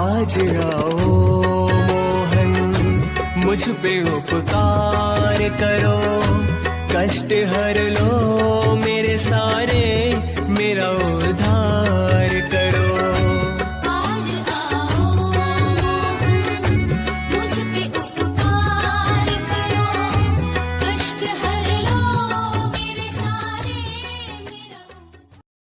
आज आओ मोहन मुझ पे उपकार करो। कष्ट हर लो मेरे सारे, मेरा उधार करो। मुझ पे उपकार करो। कष्ट हर